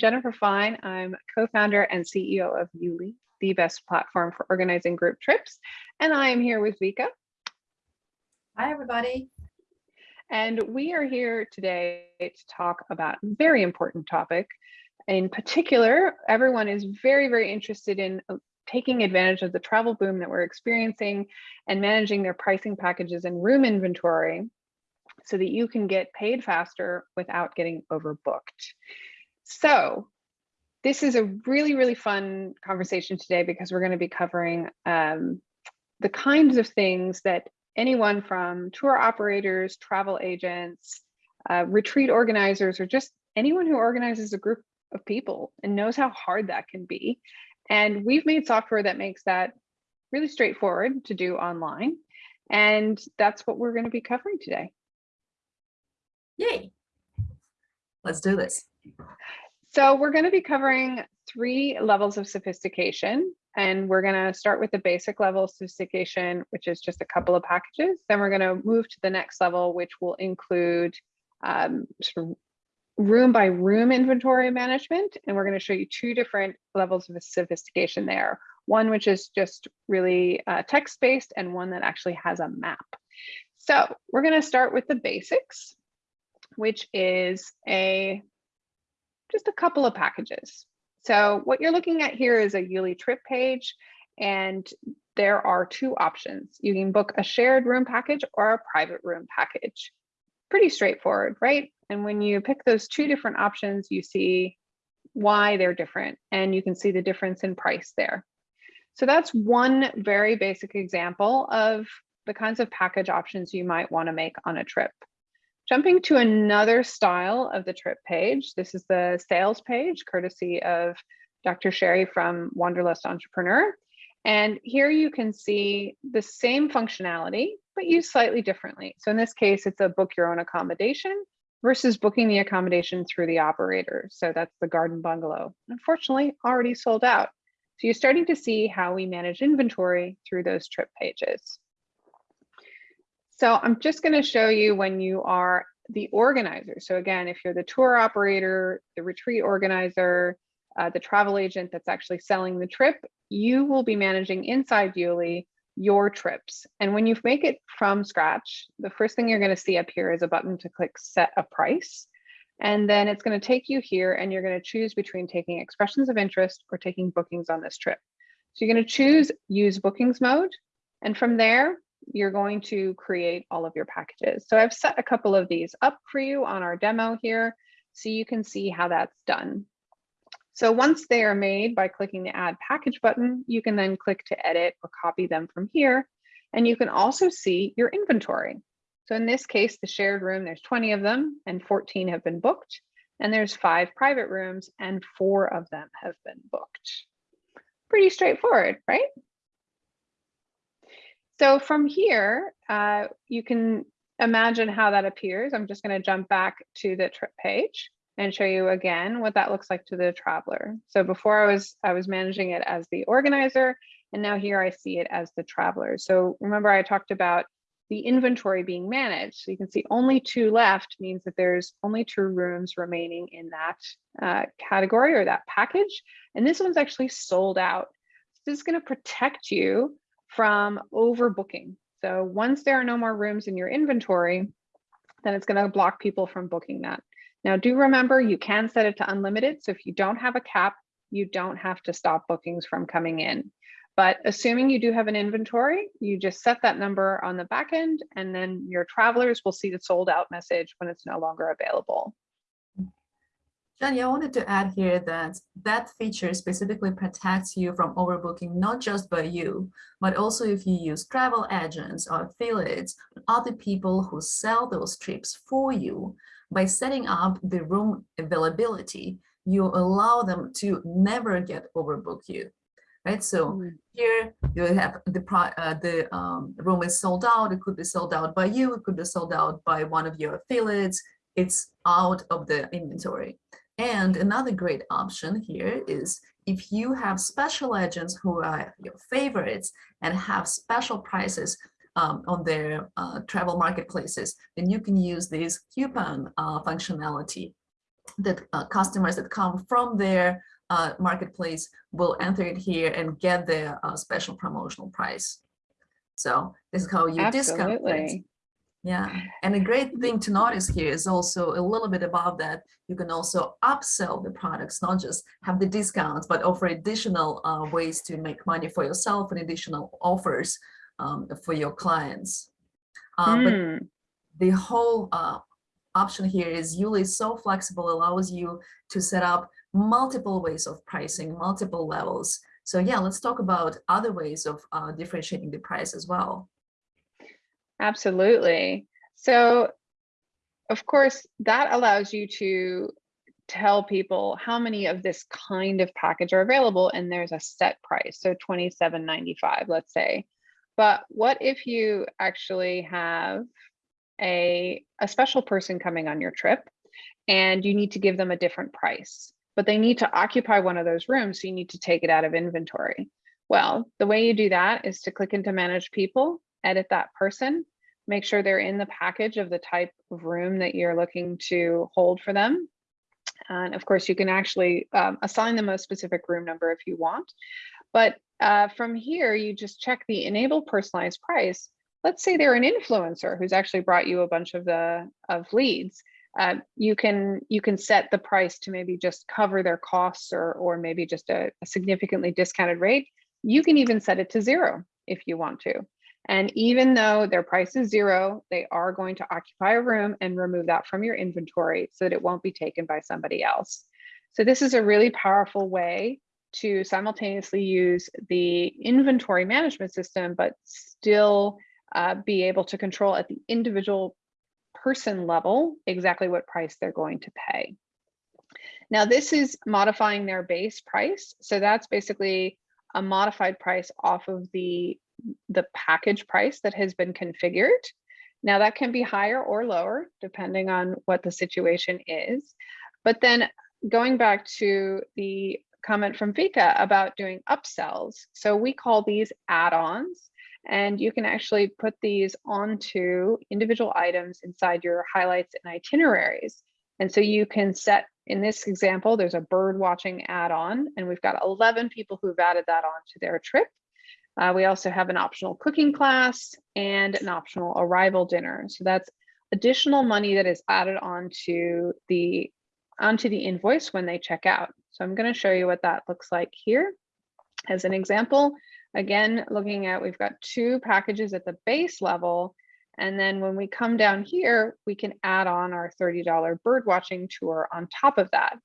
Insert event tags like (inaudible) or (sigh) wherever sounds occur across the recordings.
Jennifer Fine. I'm co-founder and CEO of Youli, the best platform for organizing group trips. And I am here with Vika. Hi, everybody. And we are here today to talk about a very important topic. In particular, everyone is very, very interested in uh, taking advantage of the travel boom that we're experiencing and managing their pricing packages and room inventory so that you can get paid faster without getting overbooked. So this is a really, really fun conversation today because we're going to be covering um, the kinds of things that anyone from tour operators, travel agents, uh, retreat organizers, or just anyone who organizes a group of people and knows how hard that can be. And we've made software that makes that really straightforward to do online. And that's what we're going to be covering today. Yay. Let's do this. So we're going to be covering three levels of sophistication. And we're going to start with the basic level of sophistication, which is just a couple of packages. Then we're going to move to the next level, which will include um, sort of room by room inventory management. And we're going to show you two different levels of sophistication there. One which is just really uh, text-based and one that actually has a map. So we're going to start with the basics which is a just a couple of packages. So what you're looking at here is a Youli trip page, and there are two options. You can book a shared room package or a private room package. Pretty straightforward, right? And when you pick those two different options, you see why they're different, and you can see the difference in price there. So that's one very basic example of the kinds of package options you might want to make on a trip. Jumping to another style of the trip page, this is the sales page, courtesy of Dr. Sherry from Wanderlust Entrepreneur. And here you can see the same functionality, but used slightly differently. So in this case, it's a book your own accommodation versus booking the accommodation through the operator. So that's the garden bungalow. Unfortunately, already sold out. So you're starting to see how we manage inventory through those trip pages. So I'm just going to show you when you are the organizer. So again, if you're the tour operator, the retreat organizer, uh, the travel agent that's actually selling the trip, you will be managing inside Youli your trips. And when you make it from scratch, the first thing you're going to see up here is a button to click set a price. And then it's going to take you here and you're going to choose between taking expressions of interest or taking bookings on this trip. So you're going to choose use bookings mode. And from there, you're going to create all of your packages. So I've set a couple of these up for you on our demo here, so you can see how that's done. So once they are made by clicking the add package button, you can then click to edit or copy them from here. And you can also see your inventory. So in this case, the shared room, there's 20 of them and 14 have been booked. And there's five private rooms and four of them have been booked. Pretty straightforward, right? So from here, uh, you can imagine how that appears. I'm just going to jump back to the trip page and show you again what that looks like to the traveler. So before I was I was managing it as the organizer, and now here I see it as the traveler. So remember I talked about the inventory being managed. So you can see only two left means that there's only two rooms remaining in that uh, category or that package. And this one's actually sold out. So this is going to protect you from overbooking. So once there are no more rooms in your inventory, then it's going to block people from booking that. Now do remember you can set it to unlimited. So if you don't have a cap, you don't have to stop bookings from coming in. But assuming you do have an inventory, you just set that number on the back end and then your travelers will see the sold out message when it's no longer available. Jenny, I wanted to add here that that feature specifically protects you from overbooking, not just by you, but also if you use travel agents or affiliates, other people who sell those trips for you. By setting up the room availability, you allow them to never get overbook you. Right, so mm. here you have the uh, the um, room is sold out. It could be sold out by you. It could be sold out by one of your affiliates. It's out of the inventory. And another great option here is if you have special agents who are your favorites and have special prices um, on their uh, travel marketplaces, then you can use this coupon uh, functionality. that uh, customers that come from their uh, marketplace will enter it here and get the uh, special promotional price. So this is how you discount things. Yeah, and a great thing to notice here is also a little bit above that, you can also upsell the products, not just have the discounts, but offer additional uh, ways to make money for yourself and additional offers um, for your clients. Uh, But Hmm. the whole uh, option here is Youli is so flexible, allows you to set up multiple ways of pricing, multiple levels. So yeah, let's talk about other ways of uh, differentiating the price as well. Absolutely. So, of course, that allows you to tell people how many of this kind of package are available, and there's a set price, so $27.95, let's say. But what if you actually have a, a special person coming on your trip and you need to give them a different price, but they need to occupy one of those rooms, so you need to take it out of inventory. Well, the way you do that is to click into manage people, edit that person, make sure they're in the package of the type of room that you're looking to hold for them. And of course, you can actually um, assign them a specific room number if you want. But uh, from here, you just check the enable personalized price. Let's say they're an influencer who's actually brought you a bunch of the of leads. Uh, you can you can set the price to maybe just cover their costs or or maybe just a, a significantly discounted rate. You can even set it to zero if you want to. And even though their price is zero, they are going to occupy a room and remove that from your inventory so that it won't be taken by somebody else. So this is a really powerful way to simultaneously use the inventory management system, but still uh, be able to control at the individual person level exactly what price they're going to pay. Now this is modifying their base price. So that's basically a modified price off of the the package price that has been configured. Now that can be higher or lower depending on what the situation is. But then going back to the comment from Vika about doing upsells. So we call these add-ons and you can actually put these onto individual items inside your highlights and itineraries. And so you can set, in this example, there's a bird watching add-on and we've got 11 people who've added that onto their trip. Uh, we also have an optional cooking class and an optional arrival dinner. So that's additional money that is added onto the onto the invoice when they check out. So I'm going to show you what that looks like here. As an example, again, looking at we've got two packages at the base level. And then when we come down here, we can add on our $30 bird watching tour on top of that.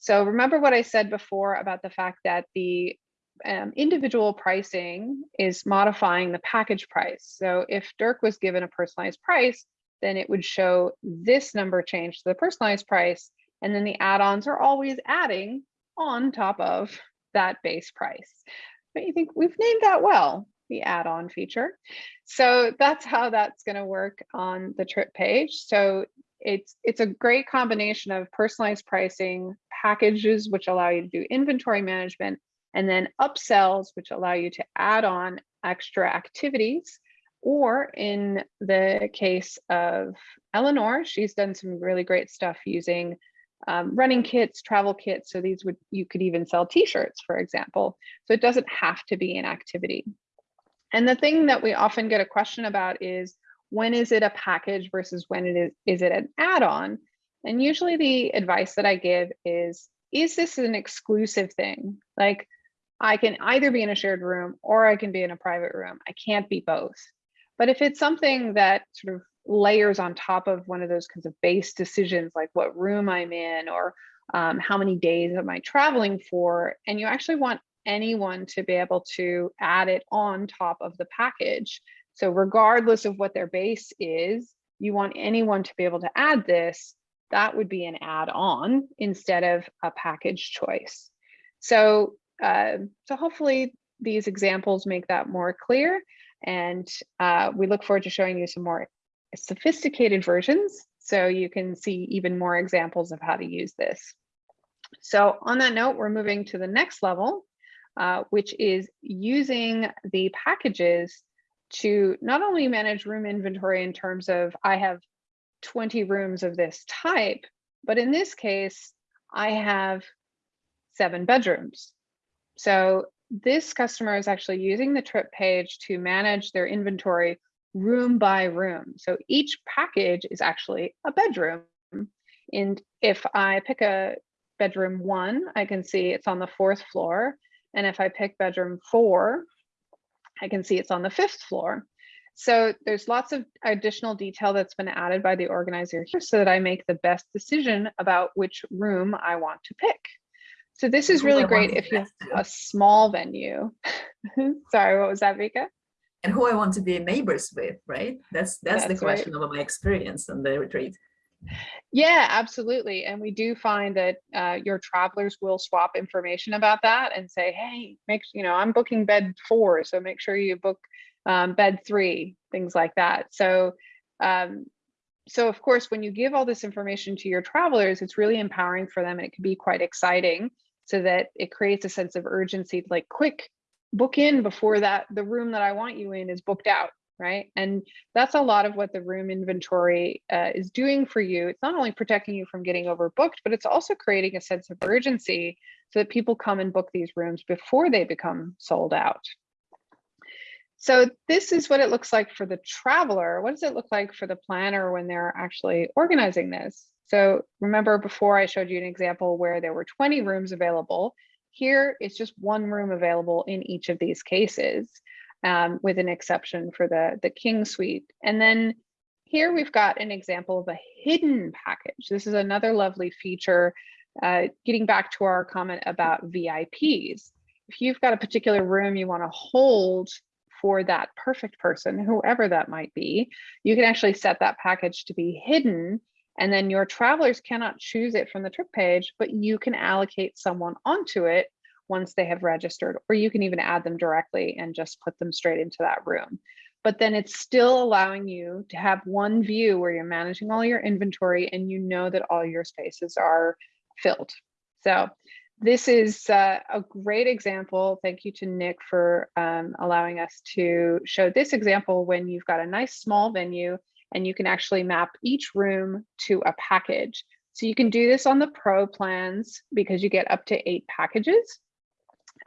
So remember what I said before about the fact that the um, individual pricing is modifying the package price. So if Dirk was given a personalized price, then it would show this number change to the personalized price. And then the add-ons are always adding on top of that base price. But you think we've named that well, the add-on feature. So that's how that's going to work on the trip page. So it's it's a great combination of personalized pricing, packages which allow you to do inventory management, and then upsells, which allow you to add on extra activities. Or in the case of Eleanor, she's done some really great stuff using um, running kits, travel kits. So these would, you could even sell t-shirts, for example. So it doesn't have to be an activity. And the thing that we often get a question about is, when is it a package versus when it is, is it an add-on? And usually the advice that I give is, is this an exclusive thing? Like I can either be in a shared room or I can be in a private room. I can't be both. But if it's something that sort of layers on top of one of those kinds of base decisions, like what room I'm in or um, how many days am I traveling for, and you actually want anyone to be able to add it on top of the package. So regardless of what their base is, you want anyone to be able to add this, that would be an add-on instead of a package choice. So, uh, so hopefully these examples make that more clear. And uh, we look forward to showing you some more sophisticated versions so you can see even more examples of how to use this. So on that note, we're moving to the next level, uh, which is using the packages to not only manage room inventory in terms of I have 20 rooms of this type, But in this case, I have seven bedrooms. So this customer is actually using the trip page to manage their inventory room by room. So each package is actually a bedroom. And if I pick a bedroom one, I can see it's on the fourth floor. And if I pick bedroom four, I can see it's on the fifth floor. So there's lots of additional detail that's been added by the organizer here so that I make the best decision about which room I want to pick. So this is really great if you have a small venue. (laughs) Sorry, what was that, Vika? And who I want to be neighbors with, right? That's that's, the That's right. question about my experience on the retreat. Yeah, absolutely. And we do find that uh, your travelers will swap information about that and say, hey, make you know, I'm booking bed four, so make sure you book um, bed three, things like that. So, um, so of course, when you give all this information to your travelers, it's really empowering for them and it can be quite exciting so that it creates a sense of urgency, like quick, book in before that the room that I want you in is booked out, right? And that's a lot of what the room inventory uh, is doing for you. It's not only protecting you from getting overbooked, but it's also creating a sense of urgency so that people come and book these rooms before they become sold out. So this is what it looks like for the traveler. What does it look like for the planner when they're actually organizing this? So remember before I showed you an example where there were 20 rooms available. Here it's just one room available in each of these cases um, with an exception for the, the King Suite. And then here we've got an example of a hidden package. This is another lovely feature, uh, getting back to our comment about VIPs. If you've got a particular room you wanna hold for that perfect person, whoever that might be, you can actually set that package to be hidden and then your travelers cannot choose it from the trip page, but you can allocate someone onto it once they have registered, or you can even add them directly and just put them straight into that room. But then it's still allowing you to have one view where you're managing all your inventory and you know that all your spaces are filled. So this is uh, a great example. Thank you to Nick for um, allowing us to show this example when you've got a nice small venue and you can actually map each room to a package. So you can do this on the pro plans because you get up to eight packages.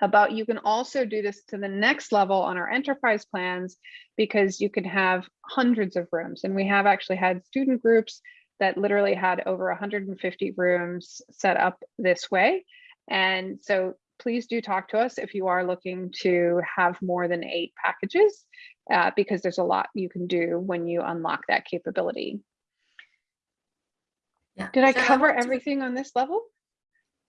About you can also do this to the next level on our enterprise plans because you can have hundreds of rooms. And we have actually had student groups that literally had over 150 rooms set up this way. And so please do talk to us if you are looking to have more than eight packages uh, because there's a lot you can do when you unlock that capability. Yeah. Did I Jen, cover to- everything on this level?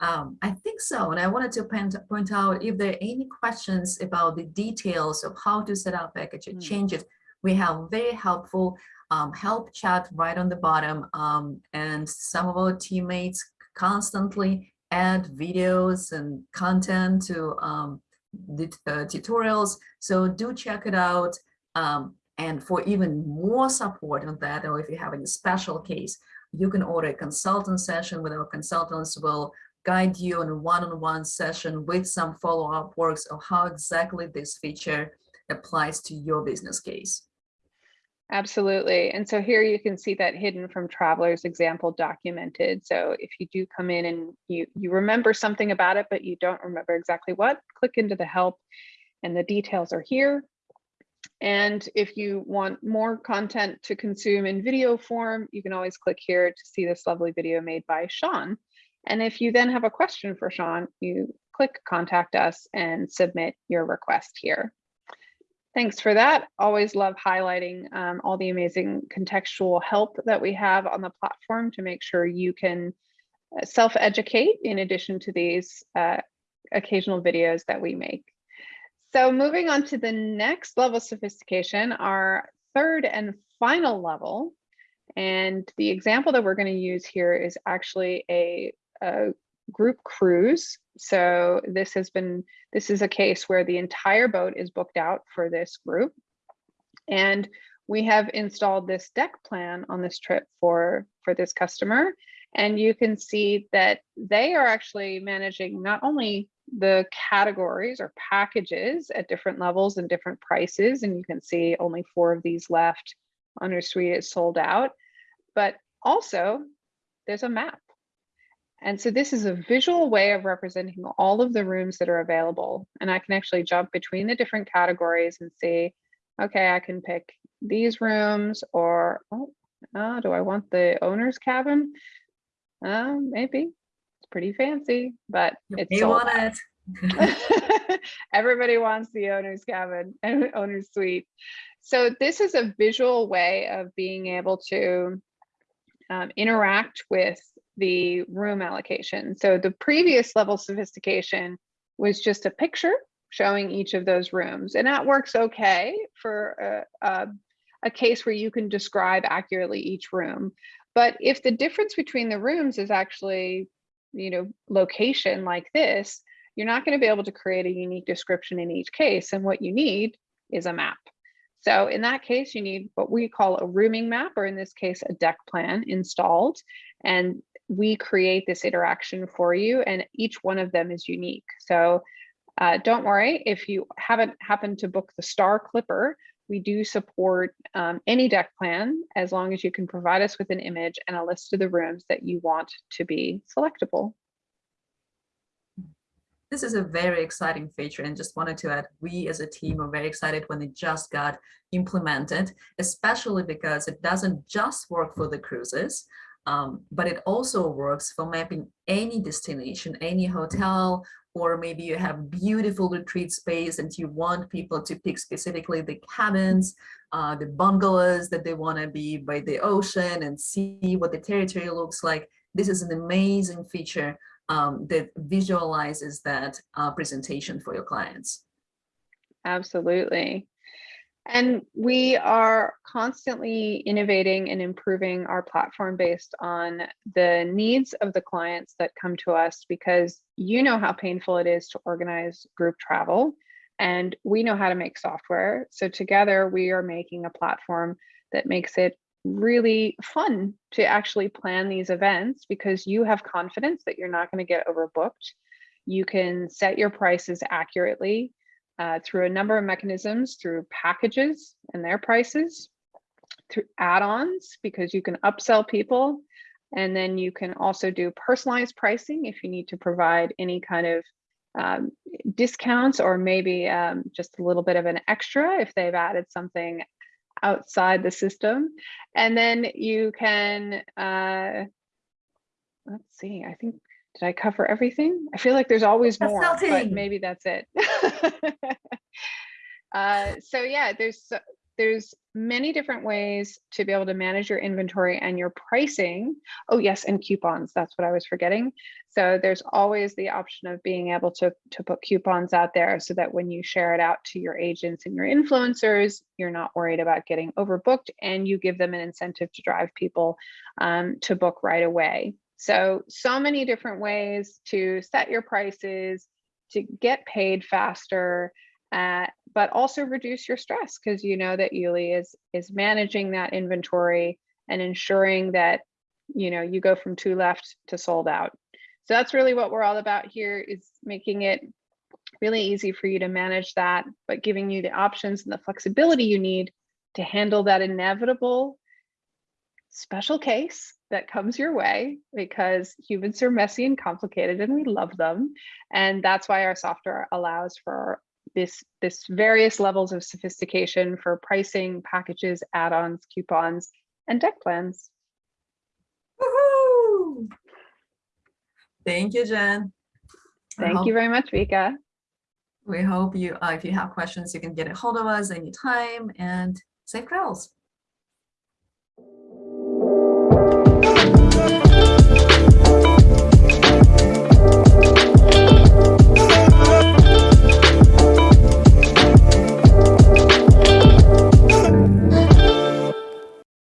Um, I think so. And I wanted to point, point out if there are any questions about the details of how to set up package Mm. changes, we have very helpful um, help chat right on the bottom. Um, and some of our teammates constantly add videos and content to um, the uh, tutorials. So do check it out. Um, and for even more support on that, or if you have any special case, you can order a consultant session with our consultants will guide you in a one-on-one session with some follow-up works of how exactly this feature applies to your business case. Absolutely. And so here you can see that hidden from travelers example documented. So if you do come in and you, you remember something about it, but you don't remember exactly what, click into the help and the details are here. And if you want more content to consume in video form, you can always click here to see this lovely video made by Sean. And if you then have a question for Sean, you click contact us and submit your request here. Thanks for that. Always love highlighting um, all the amazing contextual help that we have on the platform to make sure you can uh, self-educate in addition to these uh, occasional videos that we make. So moving on to the next level of sophistication, our third and final level. And the example that we're going to use here is actually a, a group cruise. So this has been, this is a case where the entire boat is booked out for this group. And we have installed this deck plan on this trip for, for this customer. And you can see that they are actually managing not only the categories or packages at different levels and different prices. And you can see only four of these left. Under suite is sold out, but also there's a map And so this is a visual way of representing all of the rooms that are available. And I can actually jump between the different categories and see, okay, I can pick these rooms or, oh, uh, do I want the owner's cabin? Uh, maybe. It's pretty fancy, but it's You want it? (laughs) Everybody wants the owner's cabin and (laughs) owner's suite. So this is a visual way of being able to um, interact with the room allocation. So the previous level sophistication was just a picture showing each of those rooms. And that works okay for a, a, a case where you can describe accurately each room. But if the difference between the rooms is actually, you know, location like this, you're not going to be able to create a unique description in each case. And what you need is a map. So in that case, you need what we call a rooming map, or in this case, a deck plan installed. And we create this interaction for you, and each one of them is unique. So uh, don't worry if you haven't happened to book the Star Clipper, we do support um, any deck plan as long as you can provide us with an image and a list of the rooms that you want to be selectable. This is a very exciting feature and just wanted to add, we as a team are very excited when it just got implemented, especially because it doesn't just work for the cruises, um, but it also works for mapping any destination, any hotel, or maybe you have beautiful retreat space and you want people to pick specifically the cabins, uh, the bungalows that they want to be by the ocean and see what the territory looks like. This is an amazing feature um, that visualizes that uh, presentation for your clients. Absolutely. And we are constantly innovating and improving our platform based on the needs of the clients that come to us because you know how painful it is to organize group travel and we know how to make software. So together we are making a platform that makes it really fun to actually plan these events because you have confidence that you're not going to get overbooked. You can set your prices accurately uh, through a number of mechanisms, through packages and their prices, through add-ons because you can upsell people. And then you can also do personalized pricing if you need to provide any kind of um, discounts or maybe um, just a little bit of an extra if they've added something outside the system. And then you can, uh, let's see, I think, did I cover everything? I feel like there's always more, but maybe that's it. (laughs) uh, so yeah, there's there's many different ways to be able to manage your inventory and your pricing. Oh yes, and coupons, that's what I was forgetting. So there's always the option of being able to, to put coupons out there so that when you share it out to your agents and your influencers, you're not worried about getting overbooked and you give them an incentive to drive people um, to book right away. So, so many different ways to set your prices, to get paid faster, uh, but also reduce your stress because you know that Youli is is managing that inventory and ensuring that you know you go from two left to sold out. So that's really what we're all about here is making it really easy for you to manage that, but giving you the options and the flexibility you need to handle that inevitable special case that comes your way because humans are messy and complicated and we love them. And that's why our software allows for this, this various levels of sophistication for pricing, packages, add-ons, coupons, and deck plans. Woohoo! Thank you, Jen. Thank hope- you very much, Vika. We hope you, uh, if you have questions, you can get a hold of us anytime and safe travels. Thank you.